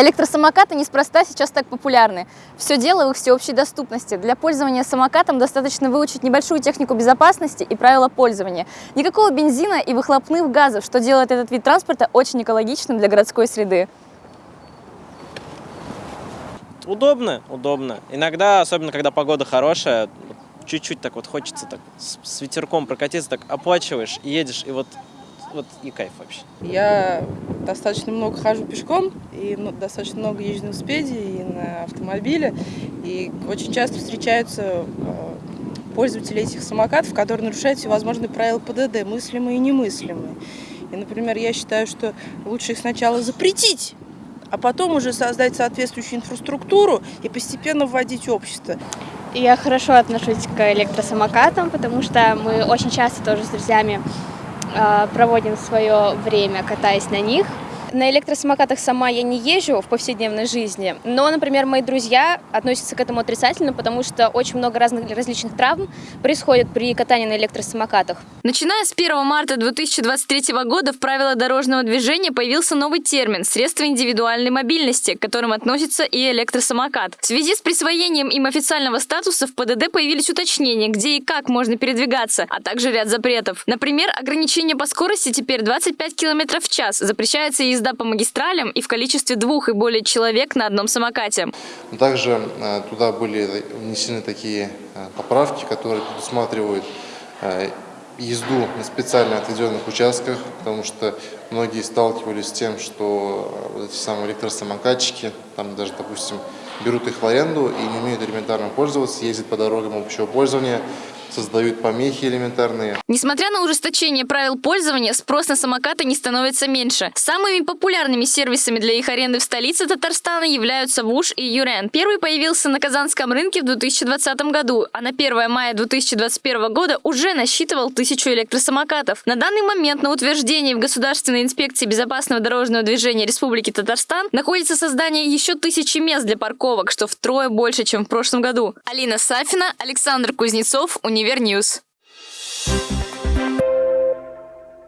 Электросамокаты неспроста сейчас так популярны. Все дело в их всеобщей доступности. Для пользования самокатом достаточно выучить небольшую технику безопасности и правила пользования. Никакого бензина и выхлопных газов, что делает этот вид транспорта очень экологичным для городской среды. Удобно, удобно. Иногда, особенно когда погода хорошая, чуть-чуть так вот хочется так с ветерком прокатиться, так оплачиваешь и едешь, и вот, вот и кайф вообще. Я достаточно много хожу пешком и ну, достаточно много езжу на велосипеде и на автомобиле. И очень часто встречаются э, пользователи этих самокатов, которые нарушают всевозможные правила ПДД, мыслимые и немыслимые. И, например, я считаю, что лучше их сначала запретить, а потом уже создать соответствующую инфраструктуру и постепенно вводить общество. Я хорошо отношусь к электросамокатам, потому что мы очень часто тоже с друзьями проводим свое время, катаясь на них. На электросамокатах сама я не езжу в повседневной жизни, но, например, мои друзья относятся к этому отрицательно, потому что очень много разных различных травм происходит при катании на электросамокатах. Начиная с 1 марта 2023 года в правила дорожного движения появился новый термин – средства индивидуальной мобильности, к которым относится и электросамокат. В связи с присвоением им официального статуса в ПДД появились уточнения, где и как можно передвигаться, а также ряд запретов. Например, ограничение по скорости теперь 25 км в час, запрещается езда езда по магистралям и в количестве двух и более человек на одном самокате. Также э, туда были внесены такие э, поправки, которые предусматривают э, езду на специально отведенных участках, потому что многие сталкивались с тем, что вот эти самые электросамокатчики, там даже, допустим, берут их в аренду и не умеют элементарно пользоваться, ездят по дорогам общего пользования, создают помехи элементарные. Несмотря на ужесточение правил пользования, спрос на самокаты не становится меньше. Самыми популярными сервисами для их аренды в столице Татарстана являются Вуш и Юрен. Первый появился на Казанском рынке в 2020 году, а на 1 мая 2021 года уже насчитывал тысячу электросамокатов. На данный момент на утверждении в Государственной инспекции безопасного дорожного движения Республики Татарстан находится создание еще тысячи мест для парковок, что втрое больше, чем в прошлом году. Алина Сафина, Александр Кузнецов, Univer News.